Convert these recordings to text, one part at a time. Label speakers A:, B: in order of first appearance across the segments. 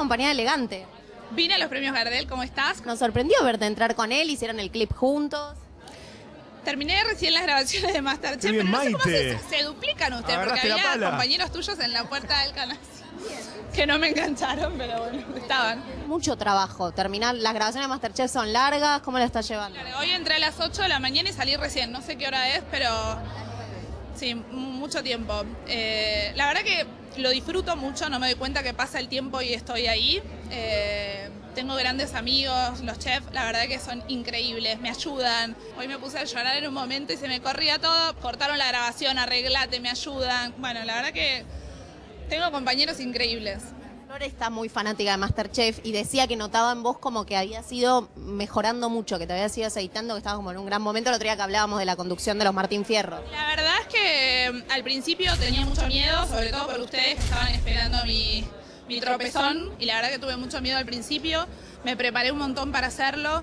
A: acompañada elegante.
B: Vine a los premios Gardel, ¿cómo estás?
A: Nos sorprendió verte entrar con él, hicieron el clip juntos.
B: Terminé recién las grabaciones de Masterchef,
C: bien,
B: pero no sé cómo se, se duplican ustedes, porque
C: Agarraste
B: había
C: pala.
B: compañeros tuyos en la puerta del canal que no me engancharon, pero bueno, estaban.
A: Mucho trabajo. Terminar, las grabaciones de Masterchef son largas. ¿Cómo la estás llevando?
B: Hoy entré a las 8 de la mañana y salí recién, no sé qué hora es, pero sí, mucho tiempo. Eh, la verdad que lo disfruto mucho, no me doy cuenta que pasa el tiempo y estoy ahí. Eh, tengo grandes amigos, los chefs, la verdad que son increíbles, me ayudan. Hoy me puse a llorar en un momento y se me corría todo. Cortaron la grabación, arreglate, me ayudan. Bueno, la verdad que tengo compañeros increíbles.
A: Flor está muy fanática de Masterchef y decía que notaba en vos como que habías ido mejorando mucho, que te habías ido aceitando, que estabas como en un gran momento. El otro día que hablábamos de la conducción de los Martín Fierro.
B: La verdad es que mm, al principio tenía mucho miedo, sobre todo por ustedes que estaban esperando mi, mi tropezón, y la verdad que tuve mucho miedo al principio, me preparé un montón para hacerlo,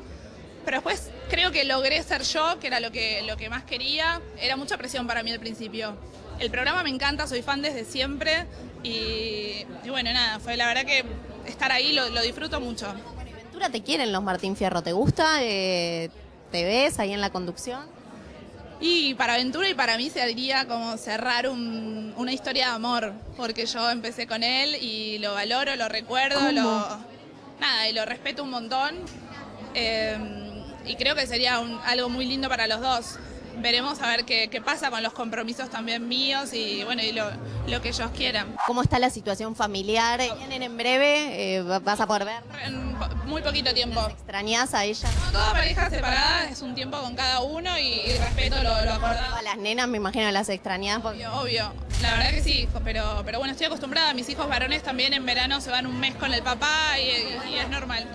B: pero después creo que logré ser yo, que era lo que, lo que más quería, era mucha presión para mí al principio. El programa me encanta, soy fan desde siempre, y, y bueno, nada, fue la verdad que estar ahí lo, lo disfruto mucho.
A: Ventura te quieren los Martín Fierro, ¿te gusta? Eh, ¿Te ves ahí en la conducción?
B: Y para Aventura y para mí sería como cerrar un- una historia de amor, porque yo empecé con él y lo valoro, lo recuerdo, lo nada, y lo respeto un montón. Eh, y creo que sería un- algo muy lindo para los dos. Veremos a ver qué, qué pasa con los compromisos también míos y bueno, y lo, lo que ellos quieran.
A: ¿Cómo está la situación familiar? ¿Vienen en breve? Eh, ¿Vas a poder ver?
B: En muy poquito tiempo.
A: ¿Extrañás a ella?
B: Toda pareja separada es un tiempo con cada uno y, y respeto lo, lo acordado.
A: A las nenas me imagino las extrañás. porque-
B: Obvio, obvio. La verdad que sí, pero, pero bueno, estoy acostumbrada. Mis hijos varones también en verano se van un mes con el papá y, y es normal.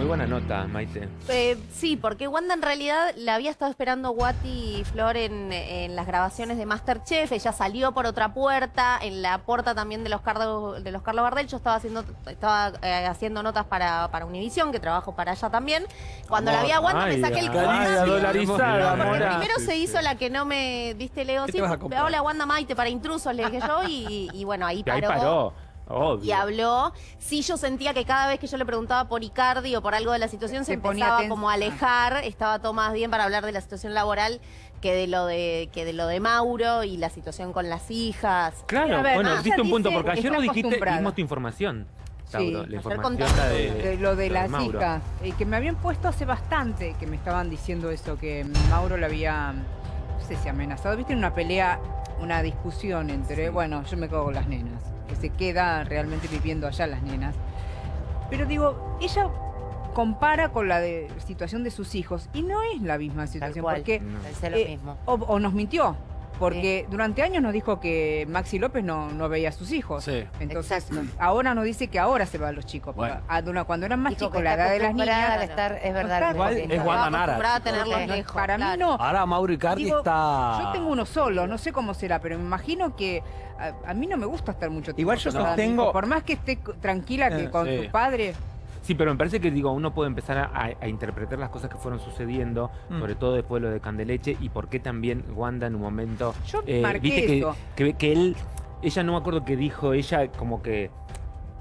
D: Muy buena nota, Maite.
A: Eh, sí, porque Wanda en realidad la había estado esperando Guati y Flor en, en las grabaciones de Masterchef. Ella salió por otra puerta, en la puerta también de los Carlos, de los Carlos Bardel. Yo estaba haciendo, estaba eh, haciendo notas para, para Univision, que trabajo para allá también. Cuando la vi a Wanda me saqué el
D: dolarizada,
A: Porque primero se hizo la que no me, viste, Leo,
E: ¿Qué
A: sí, hola Wanda Maite para intrusos, le dije yo, y, y bueno, ahí
D: Que ahí
A: paró.
D: Obvio.
A: Y habló. Sí, yo sentía que cada vez que yo le preguntaba por Icardi o por algo de la situación se empezaba como a alejar. Estaba todo más bien para hablar de la situación laboral que de lo de que de lo de Mauro y la situación con las hijas.
D: Claro,
F: ver,
D: bueno, diste un punto, porque ayer
F: está
D: no dijiste, dimos tu información, Tauro,
F: Sí,
D: la información de,
F: de lo de las
D: Mauro.
F: hijas, eh, que me habían puesto hace bastante, que me estaban diciendo eso, que Mauro le había, no sé si amenazado, viste, en una pelea, una discusión entre, bueno, yo me cago con las nenas, que se queda realmente viviendo allá las nenas. Pero digo, ella compara con la de, situación de sus hijos y no es la misma situación,
G: cual.
F: porque
D: No.
G: Pensé lo
F: eh,
G: mismo.
F: o, o nos mintió. Porque durante años nos dijo que Maxi López no, no veía a sus hijos.
E: Sí.
F: Entonces,
G: Exacto.
F: ahora nos dice que ahora se van los chicos.
E: Bueno.
F: Pero, ah, cuando eran más chicos, la edad de las niñas.
G: estar, es verdad.
F: está
G: porque-
E: es Wanda Nara.
F: Para mí no.
E: Ahora Mauro Icardi
F: Digo,
E: está.
F: Yo tengo uno solo, no sé cómo será, pero me imagino que a, a mí no me gusta estar mucho tiempo.
H: Igual yo sostengo-.
F: Por más que esté tranquila que
E: Eh,
F: con
E: sí.
F: su padre.
D: Sí, pero me parece que digo, uno puede empezar a, interpretar las cosas que fueron sucediendo,
H: Mm.
D: sobre todo después de lo de Candeleche, y por qué también Wanda en un momento.
F: Yo
D: eh,
F: marqué
D: viste que,
F: eso.
D: que, que él, ella no me acuerdo que dijo, ella como que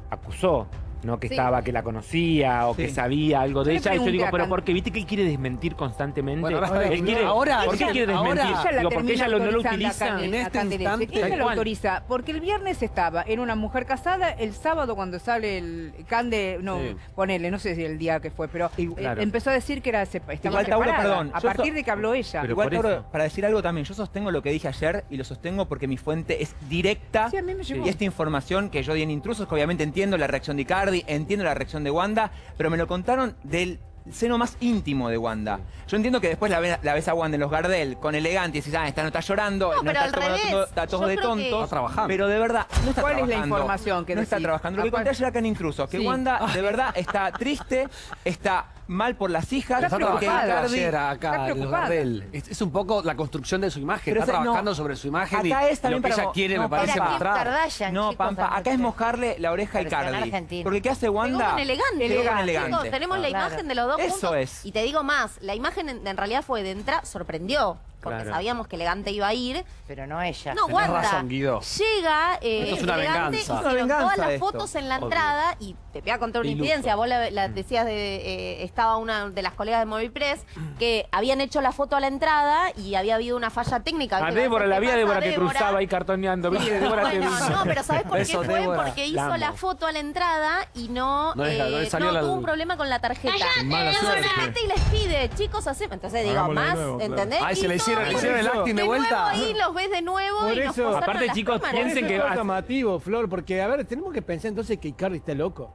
D: acusó. No que
F: Sí.
D: estaba, que la conocía o que sabía algo de ella. Y yo digo, pero porque viste que él quiere desmentir constantemente.
E: Bueno, ahora-
D: él quiere,
E: ahora-
D: ¿Por qué
E: ella-
D: quiere
E: ahora-
D: desmentir?
F: Ella la
D: Digo, porque ella lo, no lo utiliza.
E: En este instante.
F: Ella lo autoriza porque el viernes estaba en una mujer casada, el sábado cuando sale el Cande, no,
E: Sí.
F: ponele, no sé si el día que fue, pero eh,
D: Claro.
F: empezó a decir que era estaba
H: Igual, Tauro, perdón,
F: a partir
H: so-
F: de que habló ella.
D: Pero
H: Igual, Tauro, para decir algo también, yo sostengo lo que dije ayer y lo sostengo porque mi fuente es directa.
F: Sí, a mí me llegó.
H: Y esta información que yo di en Intrusos, que obviamente entiendo la reacción de Entiendo la reacción de Wanda, pero me lo contaron del seno más íntimo de Wanda. Yo entiendo que después la, ve- la ves a Wanda en los Gardel con elegante y dices, ah, esta no está llorando,
A: No, pero
H: está
A: al
H: tomando
A: revés.
H: todo- está todo
A: Yo
H: de
A: creo que-
H: tontos.
E: Está trabajando.
H: Pero de verdad, no está
F: ¿Cuál es la información que
H: No está trabajando. Lo que
F: ¿A cuál?
H: conté ayer acá en Intrusos, que
F: Sí.
H: Wanda de verdad está triste, está mal por las hijas,
F: Está
H: porque
F: preocupada.
H: Icardi-
E: ayer acá
F: está
E: en los
F: preocupada.
E: Gardel. Es, es un poco la construcción de su imagen.
H: Pero
E: está
H: ese- no,
E: trabajando sobre su imagen y,
H: acá es
E: lo que
H: para
E: ella quiere
H: no,
E: me parece mostrar.
G: Kardashian,
H: No,
G: chicos,
H: Pampa, acá es mojarle la oreja a Icardi. Porque ¿qué hace Wanda?
A: con elegante. Chicos,
H: elegante.
A: tenemos la
G: Claro.
A: imagen de los dos
H: Eso
A: juntos.
H: es.
A: Y te digo más, la imagen en, en realidad fue de entrada, sorprendió. Porque
D: Claro.
A: sabíamos que Elegante iba a ir.
C: Pero no ella.
A: No,
E: Tenés razón, Guido.
A: Llega eh,
E: Esto es una
A: Elegante,
E: venganza.
A: hicieron
H: Una venganza
A: todas las
H: esto.
A: fotos en la
D: Obvio.
A: entrada y te voy a contar una incidencia. Vos la, la decías de eh, estaba una de las colegas de Movipress que habían hecho la foto a la entrada y había habido una falla técnica.
D: A
A: ¿Viste?
D: Débora, la
A: ¿Qué
D: había Débora que
A: Débora?
D: cruzaba ahí cartoneando. Débora
A: Bueno,
D: vino.
A: no, pero ¿sabés por qué fue?
E: Débora.
A: Porque hizo la foto a la entrada y no,
E: No
A: eh,
E: no le salió
A: no,
E: la-
A: tuvo un problema con la tarjeta.
E: Mala
A: y les pide, chicos, hacemos. Entonces digo, más,
G: nuevo, claro.
A: ¿entendés?
E: Ay, se le
A: Y
E: hicieron, le hicieron el
G: eso.
E: acting de
A: de
E: vuelta.
A: nuevo ahí los ves de nuevo
G: Por
A: y nos
G: eso-
D: Aparte,
A: las
D: chicos,
A: cámaras.
D: piensen que
G: es llamativo, Flor, porque, a ver, tenemos que pensar entonces que Icardi está loco.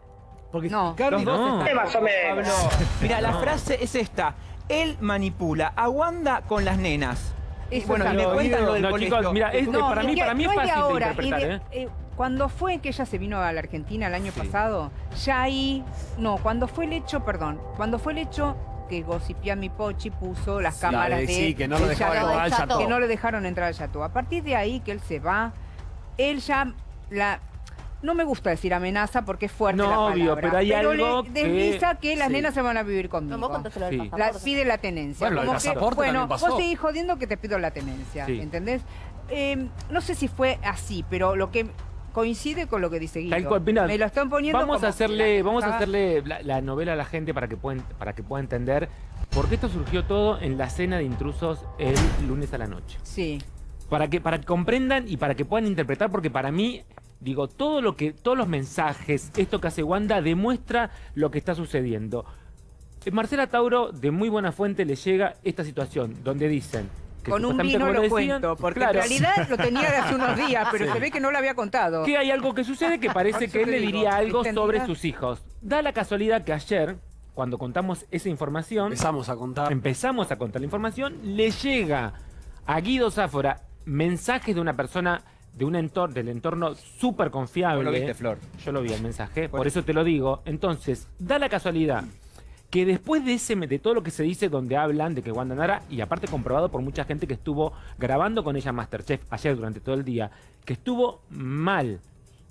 G: Porque si
F: No.
G: Icardi está-
C: Más o menos.
H: Mira, la frase es esta. Él manipula a Wanda con las nenas.
F: Eso
H: bueno, y me cuentan lo del
D: No,
H: colegio.
D: chicos, mira, es-
F: No,
D: para mí,
F: que
D: para mí
F: no
D: es fácil de
F: ahora, y
D: interpretar,
F: de-
D: ¿eh?
F: eh, cuando fue que ella se vino a la Argentina el año
D: Sí.
F: pasado, ya ahí, no, cuando fue el hecho, perdón, cuando fue el hecho que Gossipiami Pochi puso las cámaras
E: de- sí, que no lo
F: Chateau,
A: entrar al Chateau.
F: que no le dejaron entrar al Chateau. A partir de ahí que él se va, él ya la no me gusta decir amenaza porque es fuerte
D: No,
F: la
D: obvio,
F: palabra,
D: pero hay algo
F: le desliza que, las
D: sí.
F: nenas se van a vivir
A: No,
F: conmigo.
A: vos contaste lo del.
F: La, pide la tenencia.
E: Bueno,
F: Como que, bueno,
E: pasó.
F: vos seguís jodiendo que te pido la tenencia,
D: Sí.
F: ¿entendés? Eh, no sé si fue así, pero lo que coincide con lo que dice Guido.
D: Cual,
F: Me lo están poniendo
D: Vamos
F: como
D: a hacerle,
F: la-
D: vamos a hacerle la, la novela a la gente para que puedan, para que pueda entender por qué esto surgió todo en la cena de intrusos el lunes a la noche.
F: Sí.
D: Para que, para que comprendan y para que puedan interpretar, porque para mí, digo, todo lo que, todos los mensajes, esto que hace Wanda, demuestra lo que está sucediendo. Eh, Marcela Tauro, de muy buena fuente, le llega esta situación, donde dicen
F: Con un vino lo
D: decían,
F: cuento, porque
D: claro,
F: en realidad lo tenía de hace unos días, pero se ve que no lo había contado.
D: que hay algo que sucede que parece que él le
F: digo,
D: diría algo
F: ¿viste,
D: sobre sus hijos. Da la casualidad que ayer, cuando contamos esa información,
E: Empezamos a contar.
D: empezamos a contar la información, le llega a Guido Záfora mensajes de una persona de un entorno, del entorno súper confiable.
H: Vos lo viste, Flor.
D: Yo lo vi el mensaje, por eso te lo digo. Entonces, da la casualidad que después de ese de todo lo que se dice donde hablan de que Wanda Nara, y aparte comprobado por mucha gente que estuvo grabando con ella Masterchef ayer durante todo el día, que estuvo mal,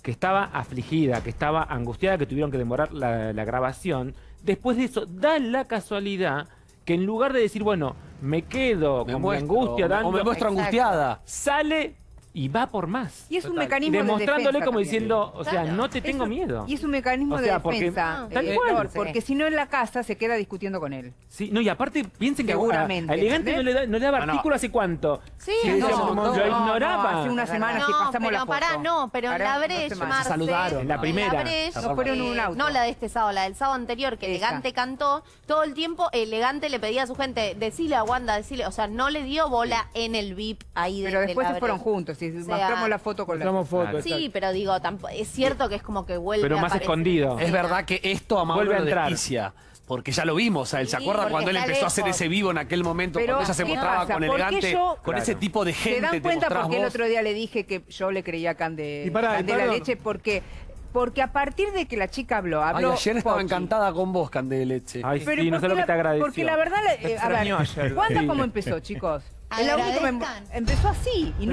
D: que estaba afligida, que estaba angustiada, que tuvieron que demorar la, la grabación, después de eso da la casualidad que en lugar de decir, bueno, me quedo
E: Me
D: con mi angustia dando,
E: o me muestro angustiada.
D: sale y va por más.
F: Y es un
E: Total.
F: mecanismo de
D: Demostrándole
F: defensa
D: como
F: también.
D: diciendo, o sea,
A: Claro.
D: no te tengo
F: Eso-
D: miedo.
F: Y es un mecanismo
D: O sea,
F: de
D: porque-
F: defensa.
D: Tal
F: eh,
D: cual.
C: Sí.
F: porque si no en la casa se queda discutiendo con él.
D: Sí, no, y aparte piensen que a-
F: Seguramente,
D: a Elegante no le, da- no le daba
E: no.
D: artículo hace cuánto.
A: Sí,
D: Sí,
A: no,
D: decíamos,
E: no,
D: lo
E: no,
D: ignoraba.
F: hace una semana
A: No,
F: que pasamos
A: pero
F: la foto.
A: pará, no, pero en la Breche. Marce,
E: Se saludaron.
D: En la primera.
A: En la Breche,
F: Nos fueron en un
A: eh,
F: auto.
A: No la de este sábado, la del sábado anterior, que. Elegante cantó. Todo el tiempo Elegante le pedía a su gente, decile a Wanda, decile, o sea, no le dio bola en el VIP ahí de
F: Pero
A: de
F: después
A: la
F: se fueron juntos. Y
A: sea,
F: mostramos la foto con la.
D: Claro.
G: exacto.
A: Sí, pero digo, es cierto que es como que vuelve
D: Pero más escondido.
E: Es verdad que esto a Mauro
D: Vuelve a entrar.
E: Porque ya lo vimos, a él. ¿Se acuerda
A: porque
E: cuando él empezó a hacer ese vivo en aquel momento?
F: Pero,
E: cuando ella se
F: ¿qué
E: mostraba
F: pasa?
E: con
F: ¿Por qué
E: elegante,
F: yo-
E: con
D: Claro.
E: ese tipo de gente.
F: ¿Se dan
E: te
F: cuenta
E: mostrás
F: por qué el
E: vos.
F: otro día le dije que yo le creía a Cande,
G: Y pará, y
F: Candela. Leche? Porque, porque a partir de que la chica habló,
E: Ay,
F: habló
E: ayer estaba
F: Pochi.
E: encantada con vos, Cande de Leche.
D: Ay,
F: Pero
D: sí, no sé
F: porque
D: lo que
F: la-
D: te agradeció.
F: Porque la verdad, eh, a ver. ¿Wanda
D: Sí.
F: cómo empezó, chicos? Em-
C: Agradezcan.
F: empezó así y no